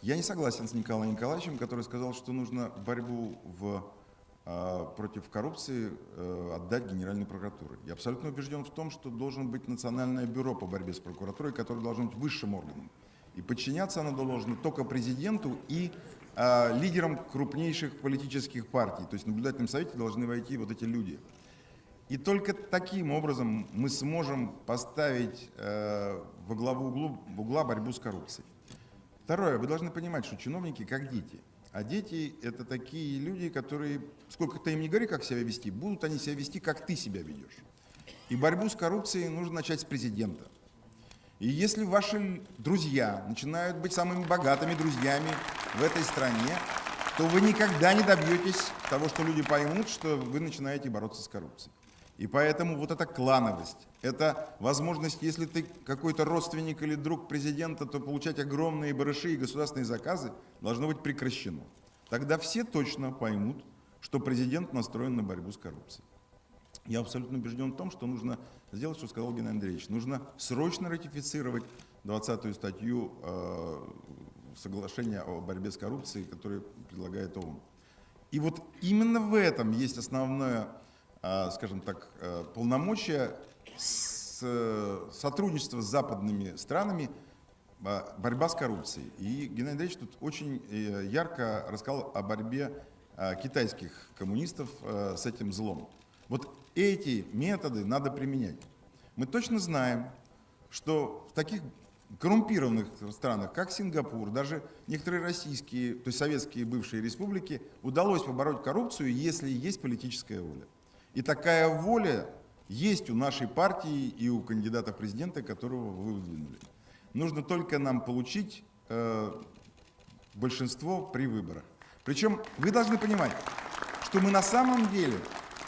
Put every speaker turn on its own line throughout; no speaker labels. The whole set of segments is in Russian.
Я не согласен с Николаем Николаевичем, который сказал, что нужно борьбу в, э, против коррупции э, отдать Генеральной прокуратуре. Я абсолютно убежден в том, что должен быть Национальное бюро по борьбе с прокуратурой, которое должно быть высшим органом. И подчиняться оно должно только президенту и э, лидерам крупнейших политических партий. То есть в наблюдательном совете должны войти вот эти люди. И только таким образом мы сможем поставить э, во главу углу, в угла борьбу с коррупцией. Второе, вы должны понимать, что чиновники как дети. А дети – это такие люди, которые, сколько ты им не говори, как себя вести, будут они себя вести, как ты себя ведешь. И борьбу с коррупцией нужно начать с президента. И если ваши друзья начинают быть самыми богатыми друзьями в этой стране, то вы никогда не добьетесь того, что люди поймут, что вы начинаете бороться с коррупцией. И поэтому вот эта клановость, это возможность, если ты какой-то родственник или друг президента, то получать огромные барыши и государственные заказы должно быть прекращено. Тогда все точно поймут, что президент настроен на борьбу с коррупцией. Я абсолютно убежден в том, что нужно сделать, что сказал Геннадий Андреевич. Нужно срочно ратифицировать 20-ю статью э, соглашения о борьбе с коррупцией, которую предлагает ООН. И вот именно в этом есть основное скажем так, э, полномочия с э, сотрудничества с западными странами, борьба с коррупцией. И Геннадий Андреевич тут очень э, ярко рассказал о борьбе китайских коммунистов с этим злом. Вот эти методы надо применять. Мы точно знаем, что в таких коррумпированных странах, как Сингапур, даже некоторые российские, то есть советские бывшие республики, удалось побороть коррупцию, если есть политическая воля. И такая воля есть у нашей партии и у кандидата в президенты, которого вы выдвинули. Нужно только нам получить э, большинство при выборах. Причем вы должны понимать, что мы на самом деле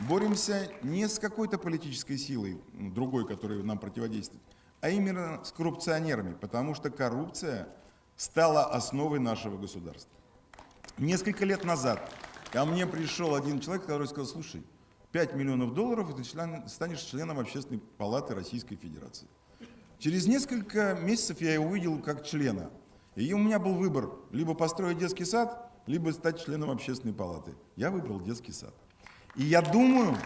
боремся не с какой-то политической силой, другой, которая нам противодействует, а именно с коррупционерами, потому что коррупция стала основой нашего государства. Несколько лет назад ко мне пришел один человек, который сказал, слушай, 5 миллионов долларов, и ты член, станешь членом Общественной палаты Российской Федерации. Через несколько месяцев я его увидел как члена. И у меня был выбор, либо построить детский сад, либо стать членом Общественной палаты. Я выбрал детский сад. И я думаю,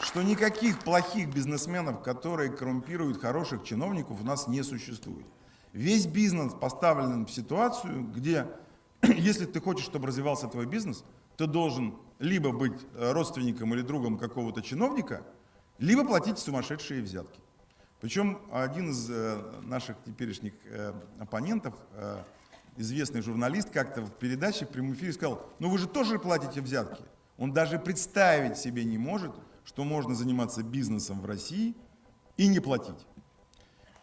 что никаких плохих бизнесменов, которые коррумпируют хороших чиновников, у нас не существует. Весь бизнес поставлен в ситуацию, где, если ты хочешь, чтобы развивался твой бизнес, ты должен либо быть э, родственником или другом какого-то чиновника, либо платить сумасшедшие взятки. Причем один из э, наших теперешних э, оппонентов, известный журналист, как-то в передаче в прямом эфире сказал, ну вы же тоже платите взятки. Он даже представить себе не может, что можно заниматься бизнесом в России и не платить.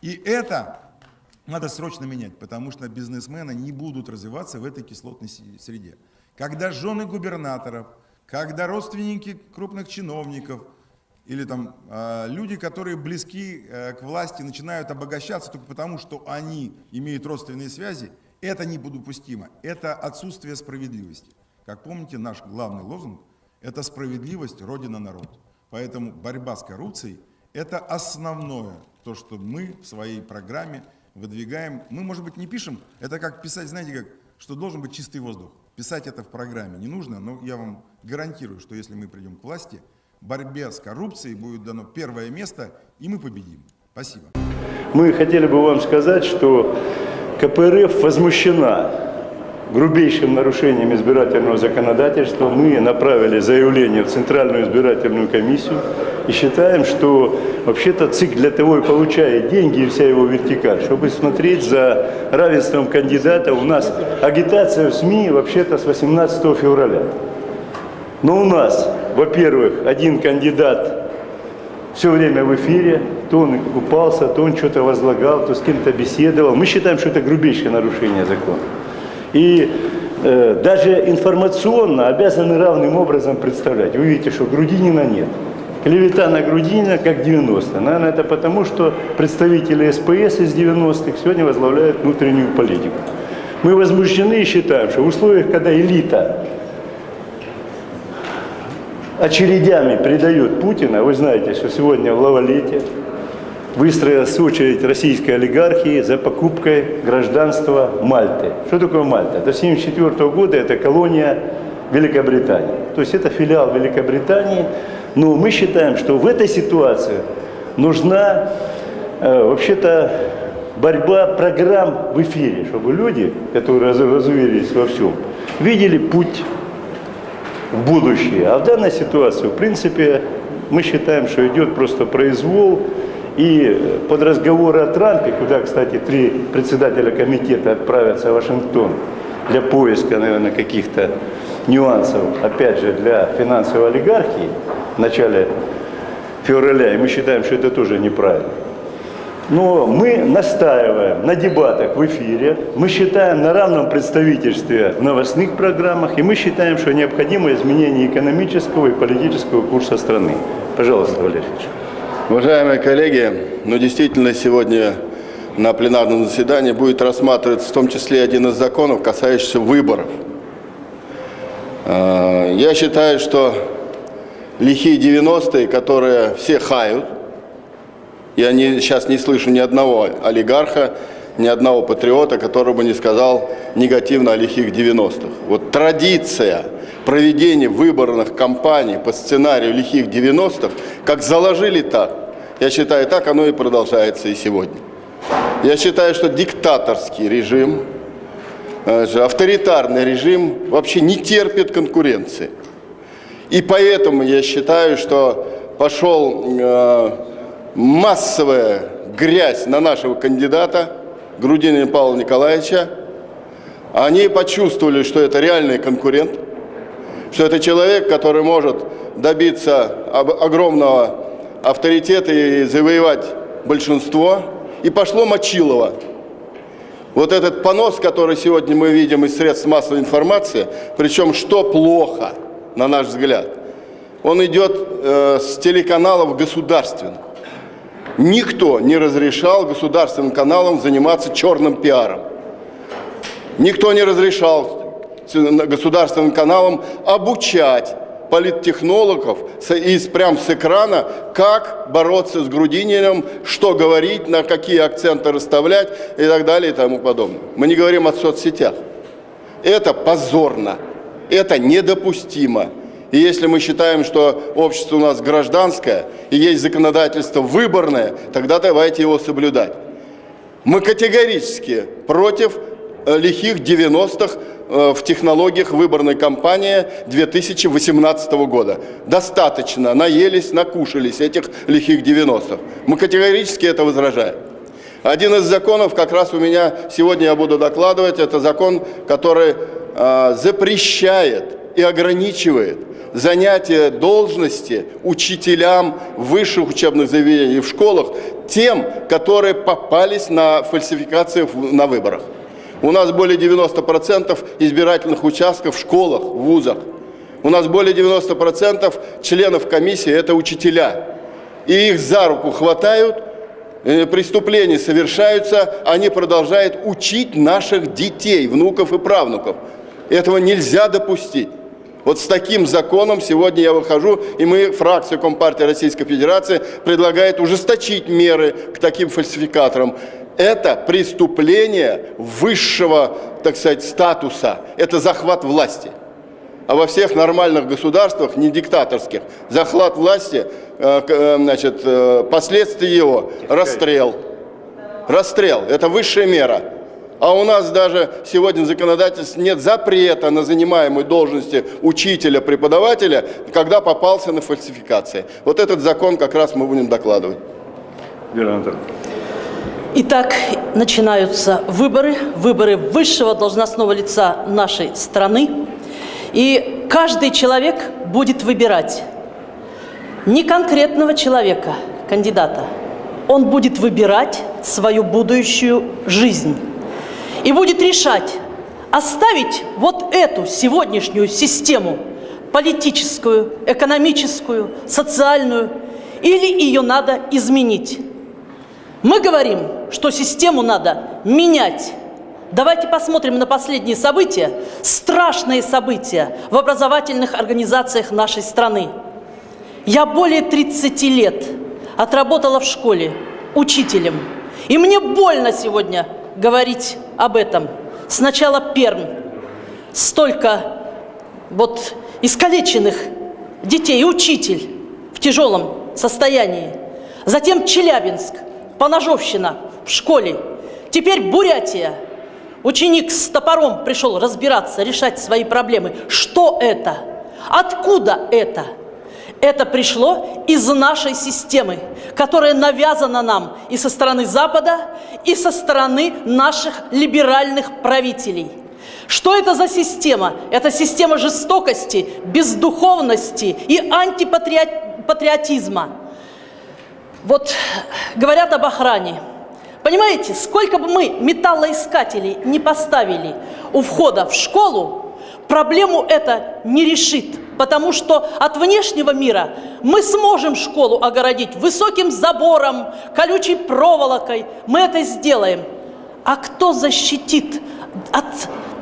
И это надо срочно менять, потому что бизнесмены не будут развиваться в этой кислотной среде. Когда жены губернаторов, когда родственники крупных чиновников или там э, люди, которые близки э, к власти, начинают обогащаться только потому, что они имеют родственные связи, это недопустимо. Это отсутствие справедливости. Как помните, наш главный лозунг – это справедливость, Родина, народ. Поэтому борьба с коррупцией – это основное, то, что мы в своей программе выдвигаем. Мы, может быть, не пишем, это как писать, знаете, как, что должен быть чистый воздух. Писать это в программе не нужно, но я вам гарантирую, что если мы придем к власти, борьбе с коррупцией будет дано первое место, и мы победим. Спасибо.
Мы хотели бы вам сказать, что КПРФ возмущена грубейшим нарушением избирательного законодательства. Мы направили заявление в Центральную избирательную комиссию и считаем, что вообще-то ЦИК для того и получает деньги и вся его вертикаль, чтобы смотреть за равенством кандидата. У нас агитация в СМИ вообще-то с 18 февраля. Но у нас, во-первых, один кандидат все время в эфире, то он купался, то он что-то возлагал, то с кем-то беседовал. Мы считаем, что это грубейшее нарушение закона. И э, даже информационно обязаны равным образом представлять. Вы видите, что Грудинина нет. Клевета на Грудинина как 90. Наверное, это потому, что представители СПС из 90-х сегодня возглавляют внутреннюю политику. Мы возмущены и считаем, что в условиях, когда элита очередями предает Путина, вы знаете, что сегодня в Лавалете выстроилась очередь российской олигархии за покупкой гражданства Мальты. Что такое Мальта? До 1974 года это колония Великобритании. То есть это филиал Великобритании. Но мы считаем, что в этой ситуации нужна э, вообще-то борьба программ в эфире, чтобы люди, которые раз- разуверились во всем, видели путь в будущее. А в данной ситуации, в принципе, мы считаем, что идет просто произвол. И под разговоры о Трампе, куда, кстати, три председателя комитета отправятся в Вашингтон для поиска, наверное, каких-то нюансов, опять же, для финансовой олигархии в начале февраля, и мы считаем, что это тоже неправильно. Но мы настаиваем на дебатах в эфире, мы считаем на равном представительстве в новостных программах, и мы считаем, что необходимо изменение экономического и политического курса страны. Пожалуйста, Валерий Ильич.
Уважаемые коллеги, ну действительно сегодня на пленарном заседании будет рассматриваться в том числе один из законов, касающийся выборов. Э, Я считаю, что лихие 90-е, которые все хают, я не, сейчас не слышу ни одного олигарха, ни одного патриота, который бы не сказал негативно о лихих 90-х. Вот традиция проведения выборных кампаний по сценарию лихих 90-х, как заложили так, я считаю, так оно и продолжается и сегодня. Я считаю, что диктаторский режим, э, авторитарный режим вообще не терпит конкуренции. И поэтому я считаю, что пошел э, массовая грязь на нашего кандидата Грудинина Павла Николаевича. Они почувствовали, что это реальный конкурент, что это человек, который может добиться об- огромного авторитета и завоевать большинство. И пошло Мочилово. Вот этот понос, который сегодня мы видим из средств массовой информации, причем что плохо, на наш взгляд, он идет э, с телеканалов государственных. Никто не разрешал государственным каналам заниматься черным пиаром. Никто не разрешал государственным каналам обучать политтехнологов из, прям с экрана, как бороться с Грудининым, что говорить, на какие акценты расставлять и так далее и тому подобное. Мы не говорим о соцсетях. Это позорно, это недопустимо. И если мы считаем, что общество у нас гражданское и есть законодательство выборное, тогда давайте его соблюдать. Мы категорически против э, лихих 90-х э, в технологиях выборной кампании 2018 года. Достаточно, наелись, накушались этих лихих 90-х. Мы категорически это возражаем. Один из законов, как раз у меня сегодня я буду докладывать, это закон, который э, запрещает и ограничивает занятие должности учителям в высших учебных заведениях и в школах тем, которые попались на фальсификации на выборах. У нас более 90% избирательных участков в школах, в вузах. У нас более 90% членов комиссии – это учителя. И их за руку хватают, э, преступления совершаются, они продолжают учить наших детей, внуков и правнуков. Этого нельзя допустить. Вот с таким законом сегодня я выхожу, и мы, фракция Компартии Российской Федерации, предлагает ужесточить меры к таким фальсификаторам. Это преступление высшего, так сказать, статуса. Это захват власти. А во всех нормальных государствах, не диктаторских, захват власти, э, э, значит, э, последствия его – расстрел. Расстрел – это высшая мера. А у нас даже сегодня в законодательстве нет запрета на занимаемой должности учителя, преподавателя, когда попался на фальсификации. Вот этот закон как раз мы будем докладывать.
Вера Анатольевна.
Итак, начинаются выборы, выборы высшего должностного лица нашей страны. И каждый человек будет выбирать не конкретного человека, кандидата. Он будет выбирать свою будущую жизнь. И будет решать, оставить вот эту сегодняшнюю систему политическую, экономическую, социальную, или ее надо изменить. Мы говорим, что систему надо менять. Давайте посмотрим на последние события, страшные события в образовательных организациях нашей страны. Я более 30 лет отработала в школе, учителем. И мне больно сегодня говорить об этом. Сначала Пермь. Столько вот искалеченных детей, учитель в тяжелом состоянии. Затем Челябинск, Поножовщина в школе. Теперь Бурятия. Ученик с топором пришел разбираться, решать свои проблемы. Что это? Откуда это? Это пришло из нашей системы, которая навязана нам и со стороны Запада, и со стороны наших либеральных правителей. Что это за система? Это система жестокости, бездуховности и антипатриотизма. Вот говорят об охране. Понимаете, сколько бы мы металлоискателей не поставили у входа в школу, проблему это не решит. Потому что от внешнего мира мы сможем школу огородить высоким забором, колючей проволокой. Мы это сделаем. А кто защитит от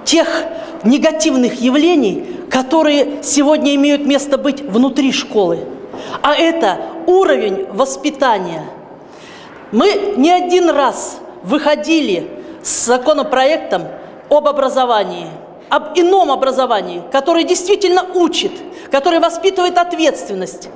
тех негативных явлений, которые сегодня имеют место быть внутри школы? А это уровень воспитания. Мы не один раз выходили с законопроектом об образовании – об ином образовании, которое действительно учит, которое воспитывает ответственность.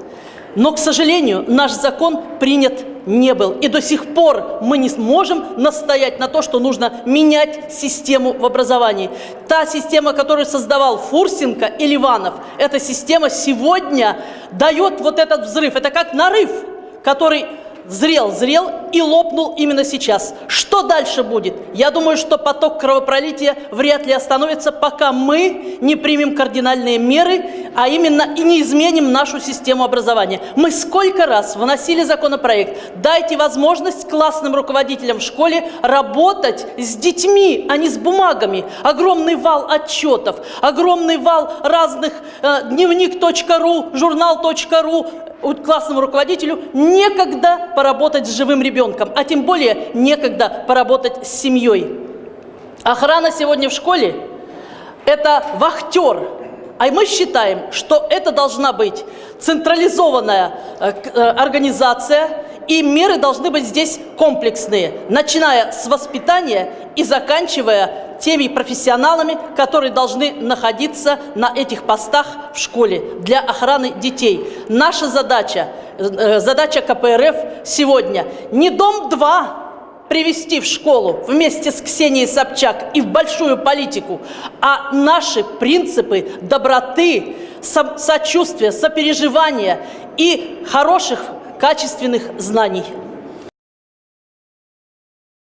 Но, к сожалению, наш закон принят не был. И до сих пор мы не сможем настоять на то, что нужно менять систему в образовании. Та система, которую создавал Фурсенко и Ливанов, эта система сегодня дает вот этот взрыв. Это как нарыв, который зрел, зрел и лопнул именно сейчас. Что дальше будет? Я думаю, что поток кровопролития вряд ли остановится, пока мы не примем кардинальные меры, а именно и не изменим нашу систему образования. Мы сколько раз выносили законопроект, дайте возможность классным руководителям в школе работать с детьми, а не с бумагами. Огромный вал отчетов, огромный вал разных э, дневник.ру, журнал.ру, классному руководителю некогда поработать с живым ребенком, а тем более некогда поработать с семьей. Охрана сегодня в школе – это вахтер, а мы считаем, что это должна быть централизованная э, э, организация, и меры должны быть здесь комплексные, начиная с воспитания и заканчивая теми профессионалами, которые должны находиться на этих постах в школе для охраны детей. Наша задача, э, задача КПРФ сегодня не Дом-2 привести в школу вместе с Ксенией Собчак и в большую политику, а наши принципы доброты, со сочувствия, сопереживания и хороших качественных знаний.